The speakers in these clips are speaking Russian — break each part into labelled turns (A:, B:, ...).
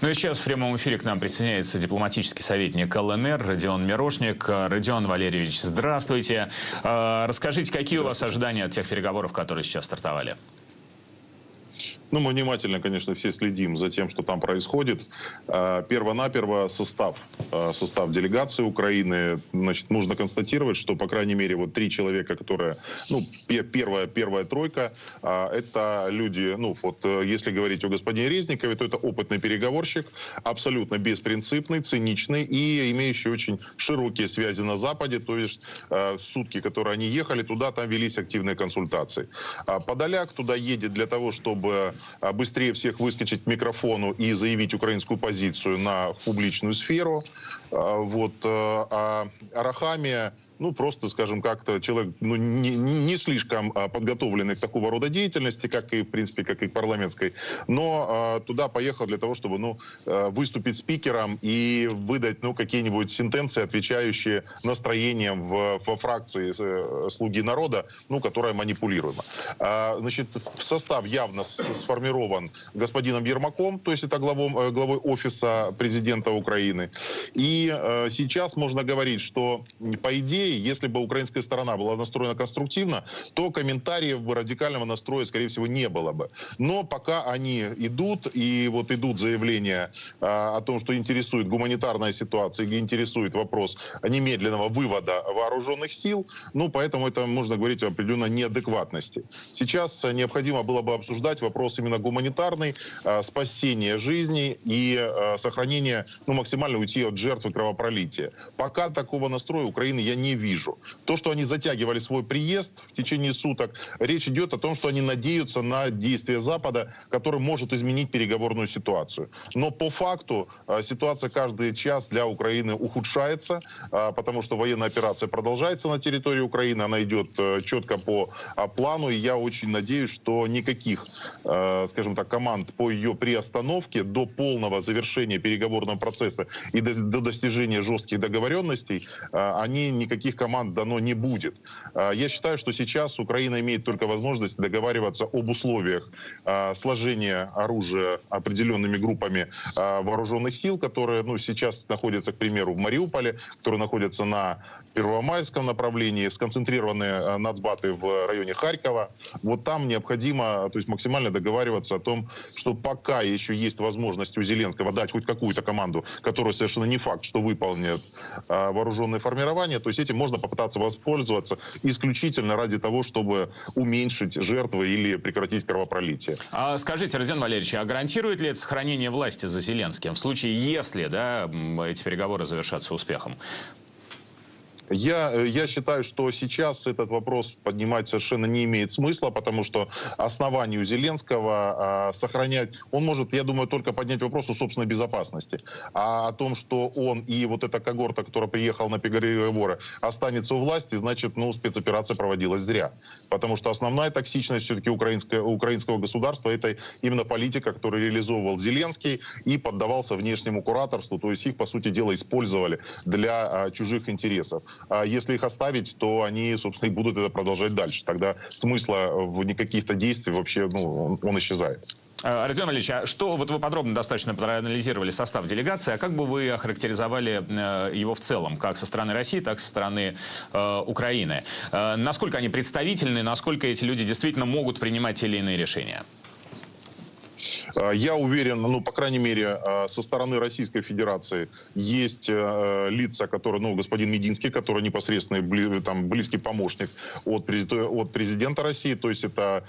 A: Ну и сейчас в прямом эфире к нам присоединяется дипломатический советник ЛНР Родион Мирошник. Родион Валерьевич, здравствуйте. А, расскажите, какие у вас ожидания от тех переговоров, которые сейчас стартовали?
B: Ну, мы внимательно, конечно, все следим за тем, что там происходит. А, перво-наперво состав, а, состав делегации Украины. Значит, нужно констатировать, что, по крайней мере, вот три человека, которые, ну, первая, первая тройка, а, это люди, ну, вот, э, если говорить о господине Резникове, то это опытный переговорщик, абсолютно беспринципный, циничный и имеющий очень широкие связи на Западе, то есть сутки, которые они ехали, туда там велись активные консультации. Подоляк туда едет для того, чтобы быстрее всех выскочить к микрофону и заявить украинскую позицию на в публичную сферу. А, вот, э, а Арахамия ну, просто, скажем, как-то человек ну, не, не слишком а, подготовленный к такого рода деятельности, как и, в принципе, как и парламентской, но а, туда поехал для того, чтобы, ну, а, выступить спикером и выдать, ну, какие-нибудь сентенции, отвечающие настроением в, во фракции э, «Слуги народа», ну, которая манипулируема. А, значит, состав явно сформирован господином Ермаком, то есть это главом, э, главой офиса президента Украины. И а, сейчас можно говорить, что, по идее, идее, если бы украинская сторона была настроена конструктивно, то комментариев бы радикального настроя, скорее всего, не было бы. Но пока они идут, и вот идут заявления а, о том, что интересует гуманитарная ситуация, интересует вопрос немедленного вывода вооруженных сил, ну, поэтому это можно говорить о определенной неадекватности. Сейчас необходимо было бы обсуждать вопрос именно гуманитарный, а, спасения жизней и а, сохранения, ну, максимально уйти от жертвы кровопролития. Пока такого настроя Украины я не вижу. То, что они затягивали свой приезд в течение суток, речь идет о том, что они надеются на действия Запада, который может изменить переговорную ситуацию. Но по факту а, ситуация каждый час для Украины ухудшается, а, потому что военная операция продолжается на территории Украины, она идет э, четко по плану, и я очень надеюсь, что никаких, скажем так, команд по ее приостановке до полного завершения переговорного процесса и до достижения жестких договоренностей, они никаких таких команд дано не будет. А, я считаю, что сейчас Украина имеет только возможность договариваться об условиях а, сложения оружия определенными группами а, вооруженных сил, которые ну, сейчас находятся, к примеру, в Мариуполе, которые находятся на Первомайском направлении, сконцентрированные нацбаты в районе Харькова. Вот там необходимо то есть максимально договариваться о том, что пока еще есть возможность у Зеленского дать хоть какую-то команду, которая совершенно не факт, что выполнит вооруженные формирования, то есть этим можно попытаться воспользоваться исключительно ради того, чтобы уменьшить жертвы или прекратить кровопролитие.
A: А скажите, Родион Валерьевич, а гарантирует ли это сохранение власти за Зеленским в случае, если да, эти переговоры завершатся успехом?
B: Я, э, я считаю, что сейчас этот вопрос поднимать совершенно не имеет смысла, потому что основанию Зеленского а, сохранять, он может, я думаю, только поднять вопрос о собственной безопасности. А о том, что он и вот эта когорта, которая приехала на переговоры, останется у власти, значит, ну, спецоперация проводилась зря. Потому что основная токсичность все-таки украинского государства это именно политика, которую реализовывал Зеленский и поддавался внешнему кураторству, то есть их, по сути дела, использовали для а, чужих интересов. А если их оставить, то они, собственно, и будут это продолжать дальше. Тогда смысла в никаких-то действий вообще, ну, он, исчезает.
A: Э, Родион Ильич, а что, вот вы подробно достаточно проанализировали состав делегации, а как бы вы охарактеризовали э, его в целом, как со стороны России, так со стороны э, Украины? Э, насколько они представительны, насколько эти люди действительно могут принимать те или иные решения?
B: А, я уверен, ну, по крайней мере, а, со стороны Российской Федерации есть э, лица, которые, ну, господин Мединский, который непосредственно там, близкий помощник от, от президента России, то есть это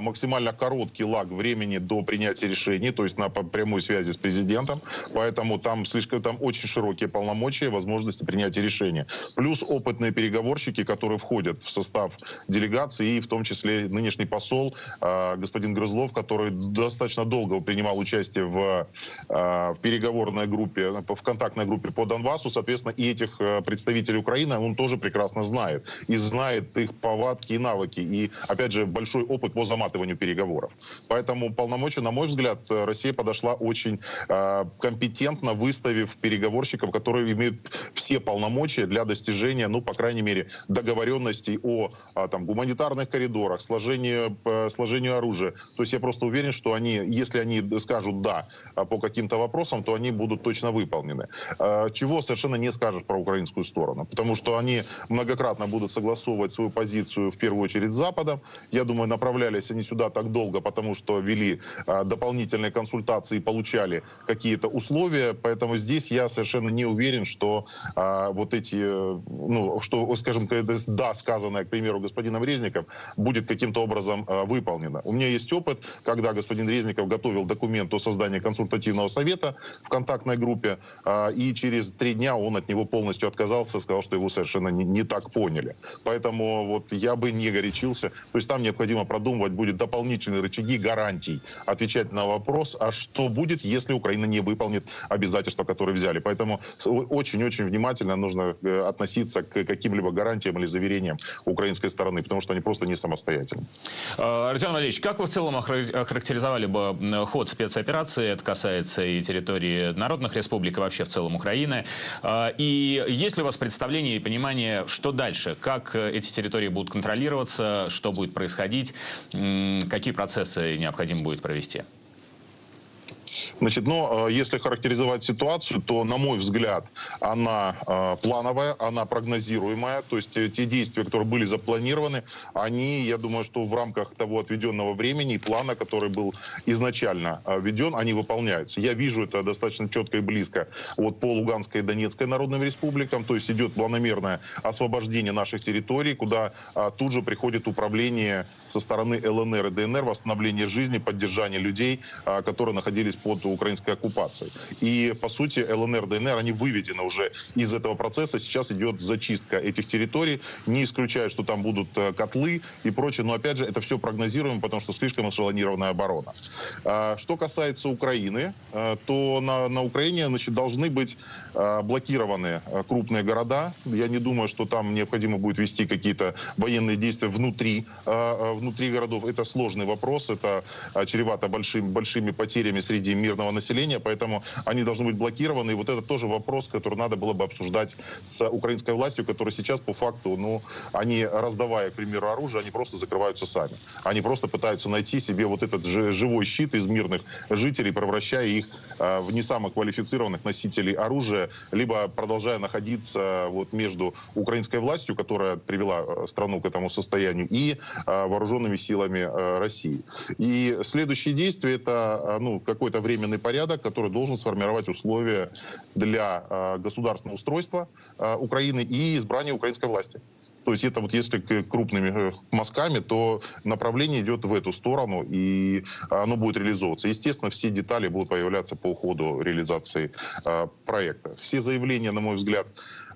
B: максимально короткий лаг времени до принятия решений, то есть на прямой связи с президентом, поэтому там слишком, там очень широкие полномочия, возможности принятия решения. Плюс опытные переговорщики, которые входят в состав делегации, и в том числе нынешний посол, господин Грызлов, который достаточно долго долго принимал участие в, а, в переговорной группе, в контактной группе по Донбассу. Соответственно, и этих э, представителей Украины он тоже прекрасно знает. И знает их повадки и навыки. И, опять же, большой опыт по заматыванию переговоров. Поэтому полномочия, на мой взгляд, Россия подошла очень а, компетентно, выставив переговорщиков, которые имеют все полномочия для достижения, ну, по крайней мере, договоренностей о а, там, гуманитарных коридорах, сложению, сложению оружия. То есть я просто уверен, что они, если если они скажут «да» по каким-то вопросам, то они будут точно выполнены. Чего совершенно не скажешь про украинскую сторону, потому что они многократно будут согласовывать свою позицию в первую очередь с Западом. Я думаю, направлялись они сюда так долго, потому что вели дополнительные консультации и получали какие-то условия, поэтому здесь я совершенно не уверен, что вот эти, ну, что, скажем, «да», сказанное, к примеру, господином Резником, будет каким-то образом выполнено. У меня есть опыт, когда господин Резников готовил документ о создании консультативного совета в контактной группе, а, и через три дня он от него полностью отказался, сказал, что его совершенно не, не так поняли. Поэтому вот я бы не горячился. То есть там необходимо продумывать будет дополнительные рычаги гарантий, отвечать на вопрос, а что будет, если Украина не выполнит обязательства, которые взяли. Поэтому очень-очень внимательно нужно э, относиться к каким-либо гарантиям или заверениям украинской стороны, потому что они просто не самостоятельны.
A: А, Родион Валерьевич, как вы в целом охарактеризовали бы ход спецоперации? Это касается и территории народных республик, и вообще в целом Украины. А, и есть ли у вас представление и понимание, что дальше? Как эти территории будут контролироваться? Что будет происходить? Какие процессы необходимо будет провести?
B: Значит, но э, если характеризовать ситуацию, то, на мой взгляд, она э, плановая, она прогнозируемая. То есть э, те действия, которые были запланированы, они, я думаю, что в рамках того отведенного времени и плана, который был изначально введен, они выполняются. Я вижу это достаточно четко и близко вот по Луганской и Донецкой народным республикам. То есть идет планомерное освобождение наших территорий, куда тут же приходит управление со стороны ЛНР и ДНР, восстановление жизни, поддержание людей, которые находились под украинской оккупацией. И, по сути, ЛНР, ДНР, они выведены уже из этого процесса. Сейчас идет зачистка этих территорий. Не исключаю, что там будут э, котлы и прочее. Но, опять же, это все прогнозируемо, потому что слишком эшелонированная оборона. А, что касается Украины, э, то на, на Украине значит, должны быть э, блокированы крупные города. Я не думаю, что там необходимо будет вести какие-то военные действия внутри, внутри городов. Это сложный вопрос. Это чревато большим, большими потерями среди мирного населения, поэтому они должны быть блокированы. И вот это тоже вопрос, который надо было бы обсуждать с украинской властью, которая сейчас по факту, ну, они, раздавая, к примеру, оружие, они просто закрываются сами. Они просто пытаются найти себе вот этот живой щит из мирных жителей, превращая их э, в не самых квалифицированных носителей оружия, либо продолжая находиться вот между украинской властью, которая привела э, страну к этому состоянию, и э, вооруженными силами э, России. И следующие действия это э, ну, какой-то временный порядок, который должен сформировать условия для э, государственного устройства э, Украины и избрания украинской власти. То есть это вот если крупными э, мазками, то направление идет в эту сторону, и оно будет реализовываться. Естественно, все детали будут появляться по ходу реализации э, проекта. Все заявления, на мой взгляд,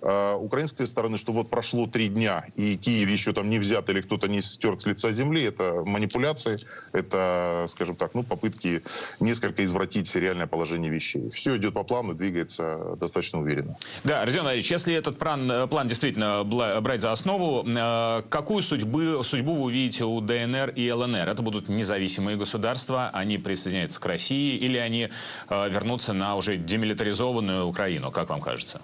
B: э, украинской стороны, что вот прошло три дня, и Киев еще там не взят или кто-то не стерт с лица земли, это манипуляции, это, скажем так, ну, попытки несколько извратить реальное положение вещей. Все идет по плану, двигается достаточно уверенно.
A: Да, Родион Валерьевич, если этот план, план действительно брать за основу, основу, э, какую судьбу, судьбу вы увидите у ДНР и ЛНР? Это будут независимые государства, они присоединяются к России или они э, вернутся на уже демилитаризованную Украину, как вам кажется?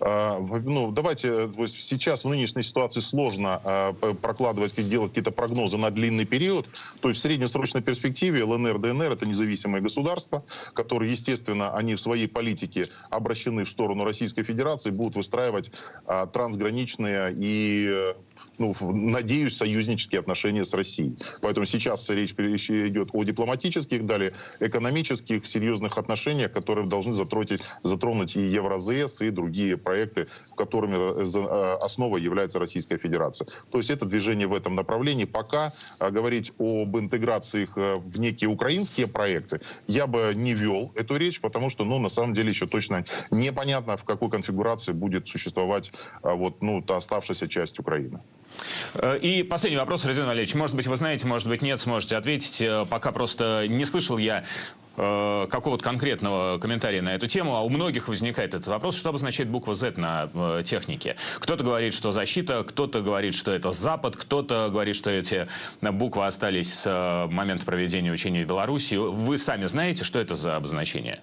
B: А, ну, давайте, сейчас в нынешней ситуации сложно а, прокладывать, делать какие-то прогнозы на длинный период. То есть в среднесрочной перспективе ЛНР, ДНР — это независимые государства, которые, естественно, они в своей политике обращены в сторону Российской Федерации, будут выстраивать а, трансграничные и ну, надеюсь, союзнические отношения с Россией. Поэтому сейчас речь идет о дипломатических, далее экономических, серьезных отношениях, которые должны затронуть, затронуть и Евразес, и другие проекты, которыми э, э, основой является Российская Федерация. То есть это движение в этом направлении. Пока э, говорить об интеграции их в некие украинские проекты я бы не вел эту речь, потому что, ну, на самом деле еще точно непонятно, в какой конфигурации будет существовать вот, ну, та оставшаяся часть Украины.
A: Э, и последний вопрос, Родион Валерьевич. Может быть, вы знаете, может быть, нет, сможете ответить. Э, пока просто не слышал я э, какого-то конкретного комментария на эту тему, а у многих возникает этот вопрос, что обозначает буква Z на э, технике. Кто-то говорит, что защита, кто-то говорит, что это Запад, кто-то говорит, что эти буквы остались с э, момента проведения учений в Беларуси. Вы сами знаете, что это за обозначение?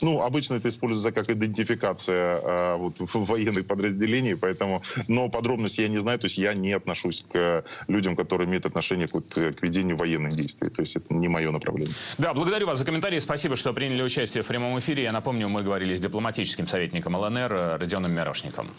B: Ну, обычно это используется как идентификация а, вот, военных подразделений, поэтому, но подробности я не знаю, то есть я не отношусь к людям, которые имеют отношение вот, к ведению военных действий, то есть это не мое направление.
A: Да, благодарю вас за комментарии, спасибо, что приняли участие в прямом эфире. Я напомню, мы говорили с дипломатическим советником ЛНР Родионом Мирошником.